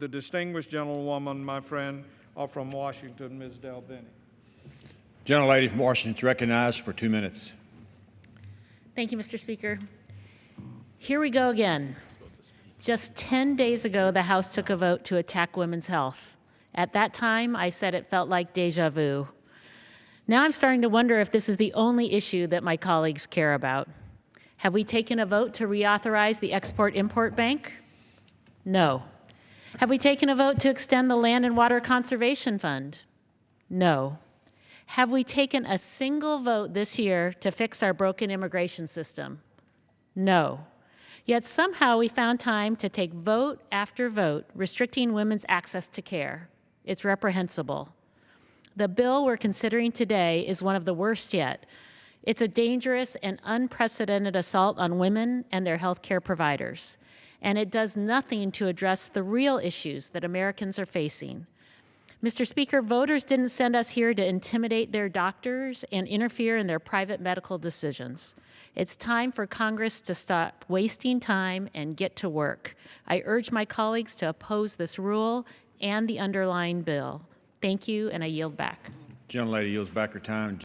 The distinguished gentlewoman, my friend, are from Washington, Ms. DelBene. Gentlelady from Washington is recognized for two minutes. Thank you, Mr. Speaker. Here we go again. Just 10 days ago, the House took a vote to attack women's health. At that time, I said it felt like deja vu. Now I'm starting to wonder if this is the only issue that my colleagues care about. Have we taken a vote to reauthorize the Export Import Bank? No. Have we taken a vote to extend the Land and Water Conservation Fund? No. Have we taken a single vote this year to fix our broken immigration system? No. Yet somehow we found time to take vote after vote restricting women's access to care. It's reprehensible. The bill we're considering today is one of the worst yet. It's a dangerous and unprecedented assault on women and their health care providers. And it does nothing to address the real issues that Americans are facing. Mr. Speaker, voters didn't send us here to intimidate their doctors and interfere in their private medical decisions. It's time for Congress to stop wasting time and get to work. I urge my colleagues to oppose this rule and the underlying bill. Thank you, and I yield back. Gentlelady yields back her time.